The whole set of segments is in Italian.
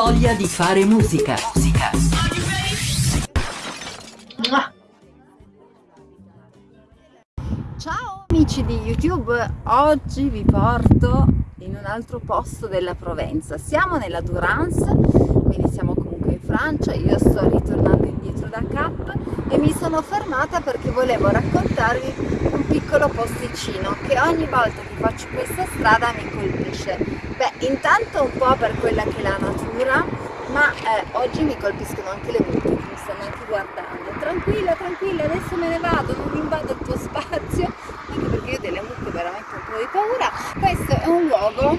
voglia di fare musica. Musica. Ciao amici di YouTube, oggi vi porto in un altro posto della Provenza. Siamo nella Durance, quindi siamo comunque in Francia, io sto ritornando indietro da Cap e mi sono fermata perché volevo raccontarvi un piccolo posticino che ogni volta che faccio questa strada mi colpisce. Beh, intanto un po' per quella che è la natura, ma eh, oggi mi colpiscono anche le mucche che mi stanno anche guardando. Tranquilla, tranquilla, adesso me ne vado, non invado il tuo spazio, anche perché io delle mucche veramente un po' di paura. Questo è un luogo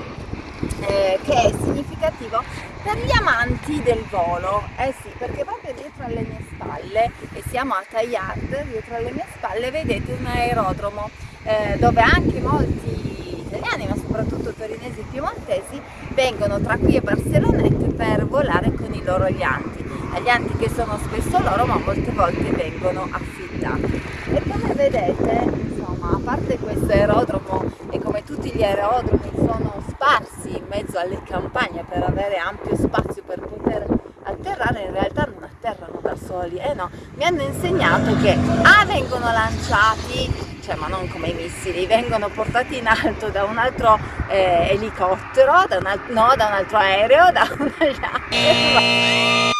eh, che è significativo per gli amanti del volo, eh sì, perché proprio dietro alle mie spalle, e siamo a Taillard, dietro alle mie spalle vedete un aerodromo eh, dove anche molti italiani, ma soprattutto torinesi e piemontesi, vengono tra qui e Barcellonette per volare con i loro alianti. Alianti che sono spesso loro, ma molte volte vengono affittati. E come vedete, insomma, a parte questo aerodromo e come tutti gli aerodromi sono sparsi in mezzo alle campagne per avere ampio spazio per poter atterrare, in realtà non atterrano da soli, eh no, mi hanno insegnato che A vengono lanciati cioè ma non come i missili, vengono portati in alto da un altro eh, elicottero, da un, no, da un altro aereo, da un altro...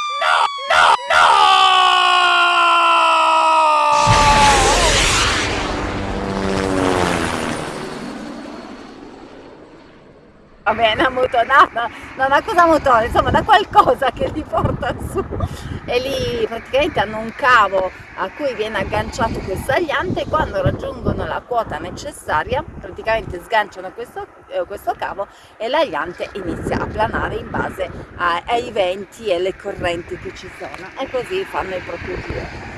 bene, a motonata, da una cosa motore, insomma da qualcosa che li porta su. E lì praticamente hanno un cavo a cui viene agganciato questo agliante e quando raggiungono la quota necessaria praticamente sganciano questo, eh, questo cavo e l'agliante inizia a planare in base a, ai venti e le correnti che ci sono. E così fanno il proprio giro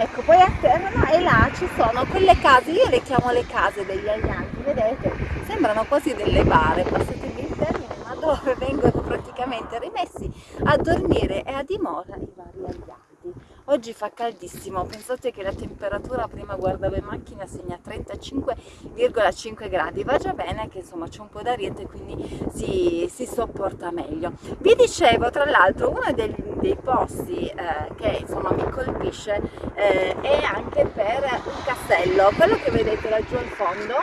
ecco poi atterrano e là ci sono quelle case io le chiamo le case degli aglianti vedete? Sembrano quasi delle bare passatemi il termine ma dove vengono praticamente rimessi a dormire e a dimora i vari aglianti oggi fa caldissimo pensate che la temperatura prima guardavo in macchina segna 35,5 gradi. Va già bene che insomma c'è un po' d'ariete quindi si, si, sopporta meglio. Vi dicevo tra l'altro uno dei, dei posti eh, che insomma mi colpisce eh, è anche per un castello quello che vedete laggiù al fondo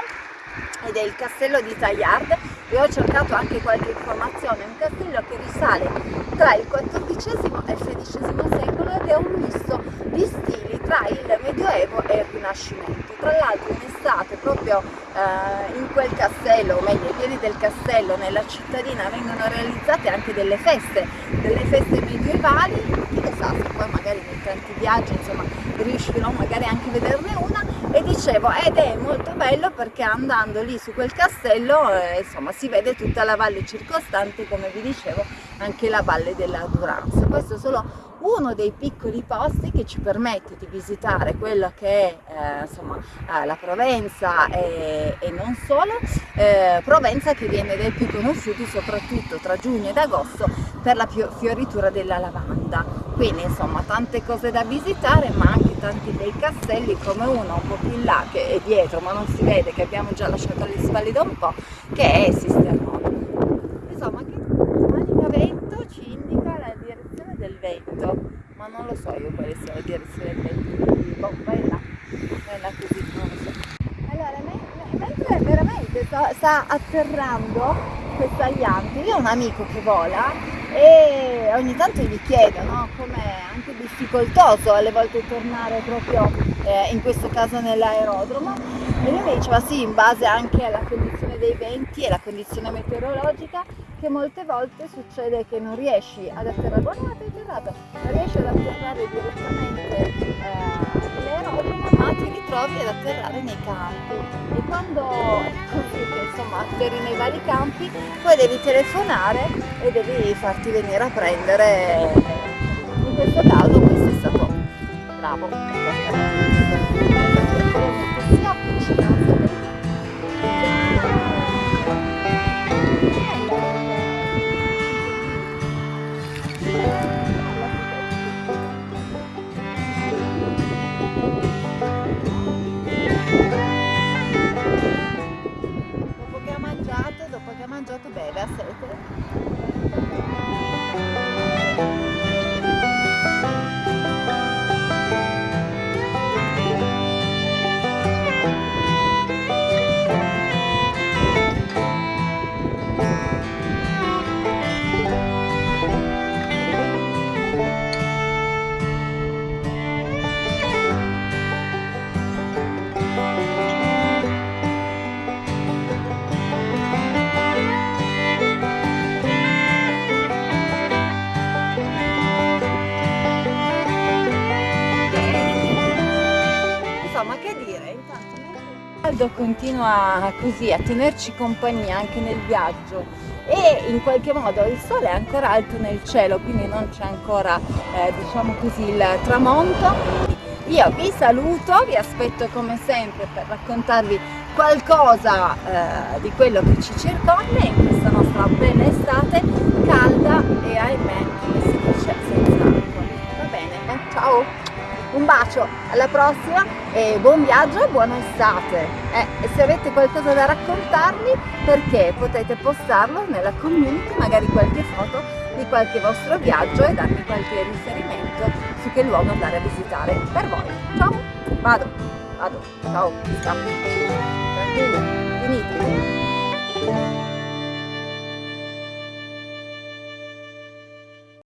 ed è il castello di Taillard e ho cercato anche qualche informazione, un castello che risale tra il XIV e il XVI secolo ed è un misto di stili tra il Medioevo e il Rinascimento. Tra l'altro in estate proprio eh, in quel castello, o meglio ai piedi del castello, nella cittadina vengono realizzate anche delle feste, delle feste medievali, chi lo sa se poi magari nei tanti viaggi insomma riuscirò magari anche a vederne una e dicevo ed è molto bello perché andando lì su quel castello eh, insomma si vede tutta la valle circostante come vi dicevo anche la valle della Durance questo è solo uno dei piccoli posti che ci permette di visitare quello che è eh, insomma, eh, la Provenza e, e non solo, eh, Provenza che viene dai più conosciuti soprattutto tra giugno ed agosto per la fioritura della lavanda. Quindi insomma tante cose da visitare ma anche tanti bei castelli come uno un po' più in là che è dietro ma non si vede che abbiamo già lasciato alle spalle da un po' che è Sistermona. Insomma che Manica Vento ci indica la direzione del vento ma non lo so io quale sia la direzione del vento quindi boh, vai là vai là così non lo so allora mentre veramente sta, sta atterrando questa aliante io ho un amico che vola e ogni tanto gli chiedo no, com'è anche difficoltoso alle volte tornare proprio eh, in questo caso nell'aerodromo. E lui mi diceva sì in base anche alla condizione dei venti e la condizione meteorologica che molte volte succede che non riesci ad atterrare. Guardate atterrato non riesci ad atterrare direttamente eh, nell'aerodromo ma ti ritrovi ad atterrare nei campi. E quando che insomma atterri nei vari campi poi devi telefonare e devi farti venire a prendere in questo caso questo è stato bravo caldo continua così a tenerci compagnia anche nel viaggio. E in qualche modo il sole è ancora alto nel cielo quindi non c'è ancora eh, diciamo così il tramonto. Io vi saluto vi aspetto come sempre per raccontarvi qualcosa eh, di quello che ci circonda in questa nostra bella estate calda e ahimè come si dice senza acqua. Va bene? Ciao un bacio alla prossima e buon viaggio buona estate. Eh, e se avete qualcosa da raccontarmi perché potete postarlo nella community magari qualche foto di qualche vostro viaggio e darmi qualche riferimento su che luogo andare a visitare per voi. Ciao! Vado vado ciao tranquilli finite